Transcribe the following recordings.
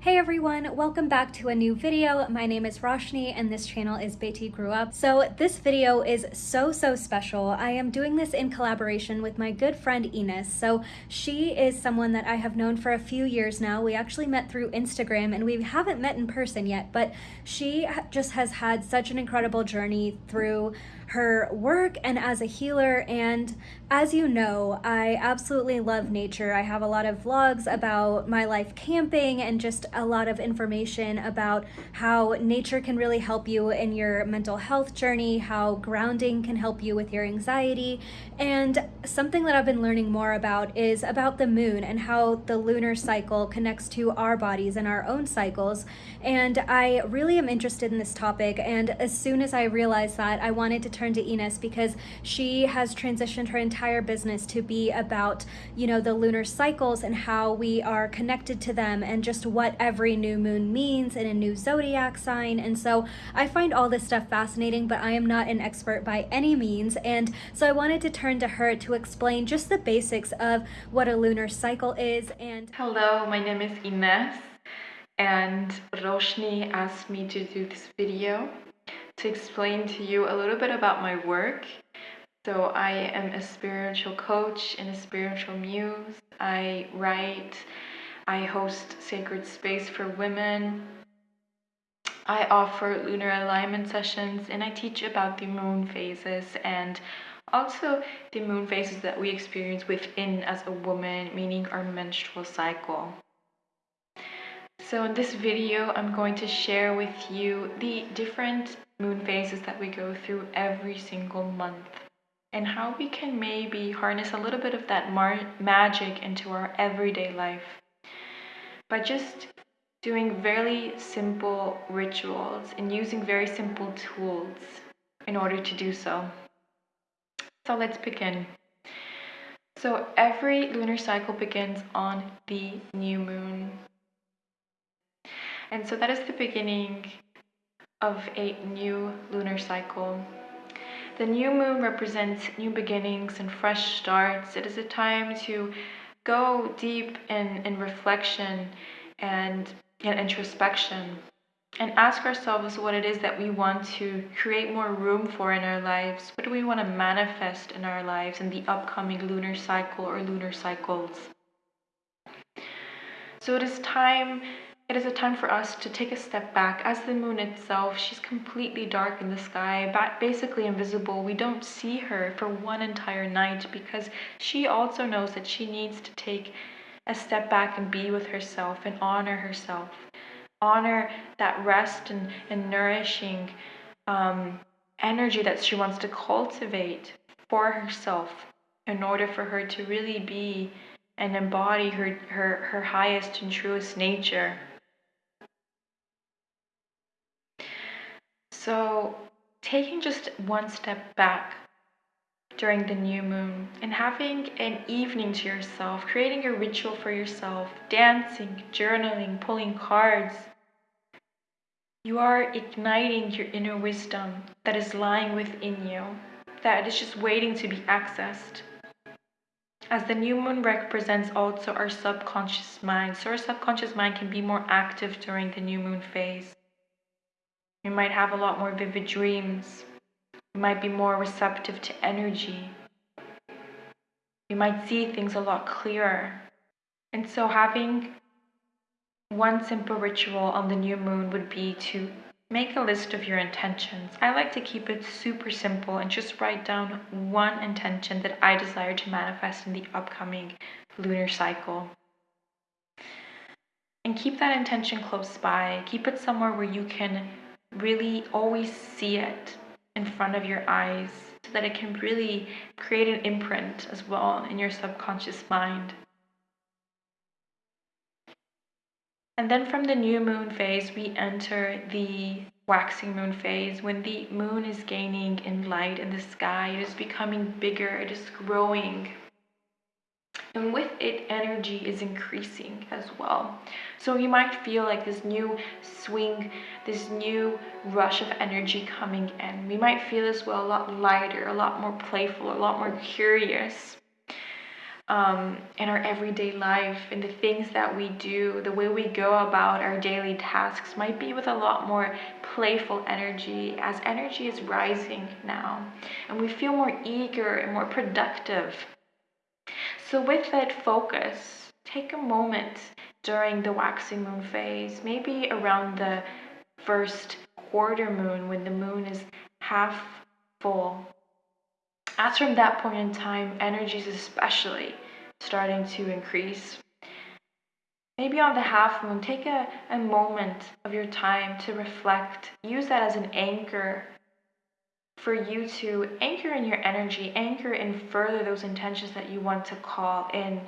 Hey everyone, welcome back to a new video. My name is Roshni and this channel is Beti Grew Up. So this video is so, so special. I am doing this in collaboration with my good friend Ines. So she is someone that I have known for a few years now. We actually met through Instagram and we haven't met in person yet, but she just has had such an incredible journey through her work and as a healer. And as you know, I absolutely love nature. I have a lot of vlogs about my life camping and just a lot of information about how nature can really help you in your mental health journey, how grounding can help you with your anxiety. And something that I've been learning more about is about the moon and how the lunar cycle connects to our bodies and our own cycles. And I really am interested in this topic. And as soon as I realized that, I wanted to turn to Ines because she has transitioned her entire business to be about, you know, the lunar cycles and how we are connected to them and just what every new moon means in a new zodiac sign. And so I find all this stuff fascinating, but I am not an expert by any means. And so I wanted to turn to her to explain just the basics of what a lunar cycle is. And hello, my name is Ines and Roshni asked me to do this video to explain to you a little bit about my work. So I am a spiritual coach and a spiritual muse. I write, I host Sacred Space for Women. I offer lunar alignment sessions and I teach about the moon phases and also the moon phases that we experience within as a woman, meaning our menstrual cycle. So in this video, I'm going to share with you the different moon phases that we go through every single month and how we can maybe harness a little bit of that magic into our everyday life by just doing very simple rituals and using very simple tools in order to do so. So let's begin. So every lunar cycle begins on the new moon. And so that is the beginning of a new lunar cycle. The new moon represents new beginnings and fresh starts. It is a time to go deep in, in reflection and in introspection and ask ourselves what it is that we want to create more room for in our lives. What do we want to manifest in our lives in the upcoming lunar cycle or lunar cycles? So it is time it is a time for us to take a step back. As the moon itself, she's completely dark in the sky, basically invisible. We don't see her for one entire night because she also knows that she needs to take a step back and be with herself and honor herself. Honor that rest and, and nourishing um, energy that she wants to cultivate for herself in order for her to really be and embody her, her, her highest and truest nature. So, taking just one step back during the new moon and having an evening to yourself, creating a ritual for yourself, dancing, journaling, pulling cards, you are igniting your inner wisdom that is lying within you, that is just waiting to be accessed. As the new moon represents also our subconscious mind, so our subconscious mind can be more active during the new moon phase. You might have a lot more vivid dreams. You might be more receptive to energy. You might see things a lot clearer. And so, having one simple ritual on the new moon would be to make a list of your intentions. I like to keep it super simple and just write down one intention that I desire to manifest in the upcoming lunar cycle. And keep that intention close by. Keep it somewhere where you can really always see it in front of your eyes so that it can really create an imprint as well in your subconscious mind. And then from the new moon phase, we enter the waxing moon phase when the moon is gaining in light in the sky. It is becoming bigger, it is growing and with it energy is increasing as well. So you might feel like this new swing this new rush of energy coming in. We might feel as well a lot lighter a lot more playful a lot more curious um, in our everyday life. And the things that we do, the way we go about our daily tasks might be with a lot more playful energy as energy is rising now. And we feel more eager and more productive. So, with that focus, take a moment during the waxing moon phase, maybe around the first quarter moon when the moon is half full as from that point in time, energy is especially starting to increase. Maybe on the half moon, take a, a moment of your time to reflect. Use that as an anchor for you to anchor in your energy, anchor in further those intentions that you want to call in.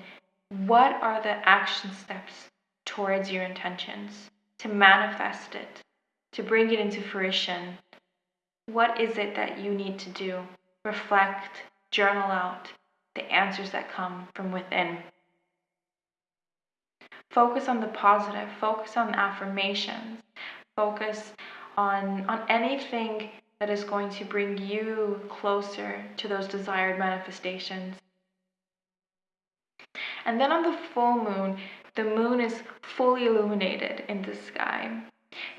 What are the action steps towards your intentions to manifest it, to bring it into fruition? What is it that you need to do? reflect, journal out the answers that come from within. Focus on the positive, focus on affirmations, focus on, on anything that is going to bring you closer to those desired manifestations. And then on the full moon, the moon is fully illuminated in the sky.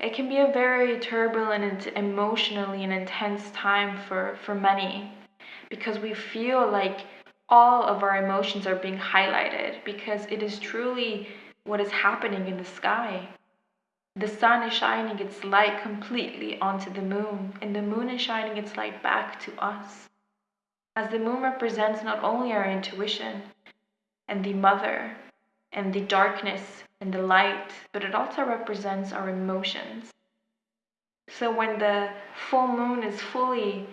It can be a very turbulent and emotionally and intense time for, for many because we feel like all of our emotions are being highlighted because it is truly what is happening in the sky. The sun is shining its light completely onto the moon, and the moon is shining its light back to us. As the moon represents not only our intuition and the mother and the darkness and the light, but it also represents our emotions. So when the full moon is fully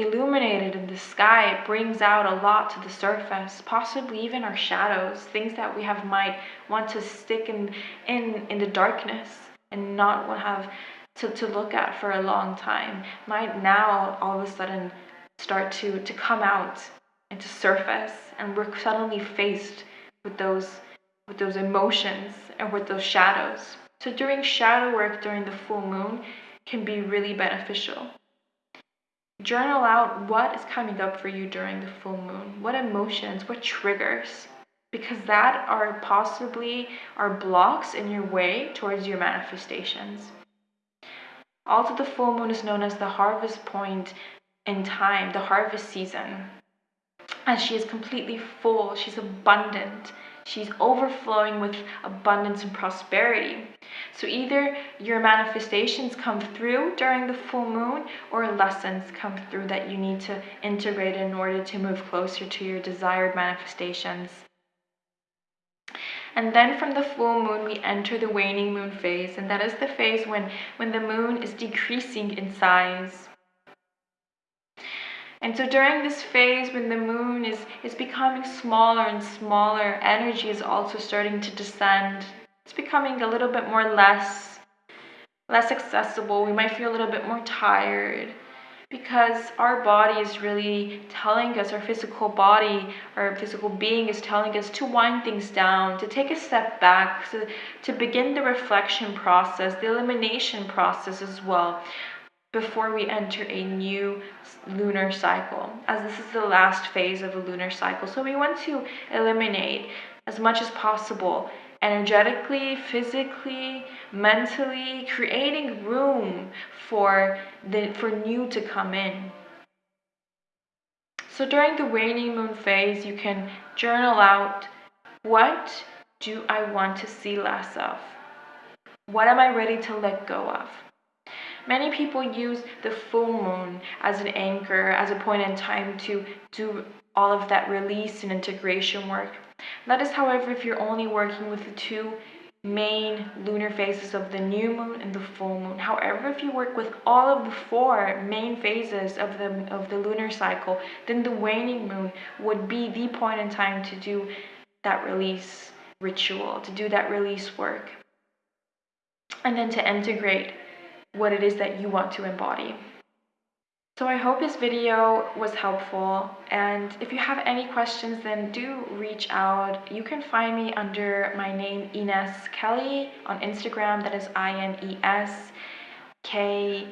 illuminated in the sky, it brings out a lot to the surface, possibly even our shadows, things that we have might want to stick in in, in the darkness and not want have to, to look at for a long time, might now all of a sudden start to, to come out and to surface and we're suddenly faced with those with those emotions and with those shadows. So doing shadow work during the full moon can be really beneficial. Journal out what is coming up for you during the full moon, what emotions, what triggers, because that are possibly are blocks in your way towards your manifestations. Also, the full moon is known as the harvest point in time, the harvest season. As she is completely full, she's abundant, She's overflowing with abundance and prosperity. So either your manifestations come through during the full moon or lessons come through that you need to integrate in order to move closer to your desired manifestations. And then from the full moon, we enter the waning moon phase, and that is the phase when, when the moon is decreasing in size. And so during this phase when the moon is, is becoming smaller and smaller, energy is also starting to descend. It's becoming a little bit more less, less accessible. We might feel a little bit more tired because our body is really telling us, our physical body, our physical being is telling us to wind things down, to take a step back, to, to begin the reflection process, the elimination process as well before we enter a new lunar cycle, as this is the last phase of a lunar cycle. So we want to eliminate as much as possible energetically, physically, mentally, creating room for the for new to come in. So during the waning moon phase, you can journal out what do I want to see less of? What am I ready to let go of? Many people use the full moon as an anchor, as a point in time to do all of that release and integration work. That is, however, if you're only working with the two main lunar phases of the new moon and the full moon. However, if you work with all of the four main phases of the of the lunar cycle, then the waning moon would be the point in time to do that release ritual, to do that release work. And then to integrate what it is that you want to embody. So I hope this video was helpful and if you have any questions then do reach out. You can find me under my name Ines Kelly on Instagram that is I-N-E-S K-E-L-L-Y.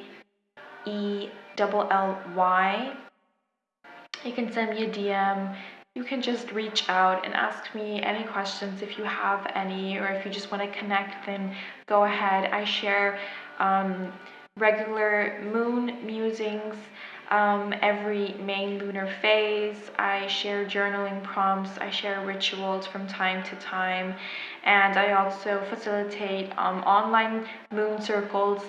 You can send me a DM you can just reach out and ask me any questions if you have any, or if you just want to connect, then go ahead. I share um, regular moon musings um, every main lunar phase. I share journaling prompts, I share rituals from time to time, and I also facilitate um, online moon circles.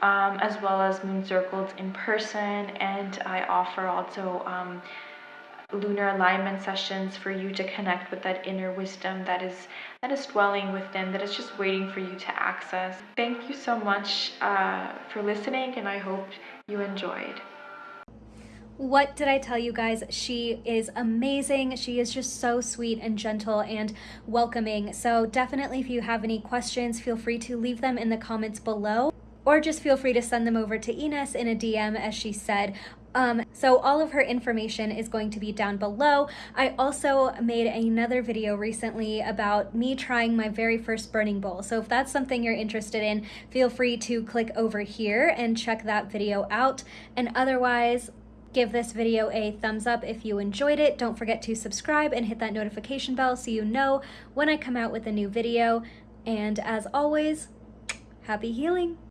Um, as well as moon circles in person, and I offer also um, lunar alignment sessions for you to connect with that inner wisdom that is that is dwelling within that is just waiting for you to access thank you so much uh, for listening and i hope you enjoyed what did I tell you guys? She is amazing. She is just so sweet and gentle and welcoming. So, definitely, if you have any questions, feel free to leave them in the comments below or just feel free to send them over to Ines in a DM, as she said. Um, so all of her information is going to be down below. I also made another video recently about me trying my very first burning bowl. So if that's something you're interested in, feel free to click over here and check that video out. And otherwise, give this video a thumbs up if you enjoyed it. Don't forget to subscribe and hit that notification bell so you know when I come out with a new video. And as always, happy healing!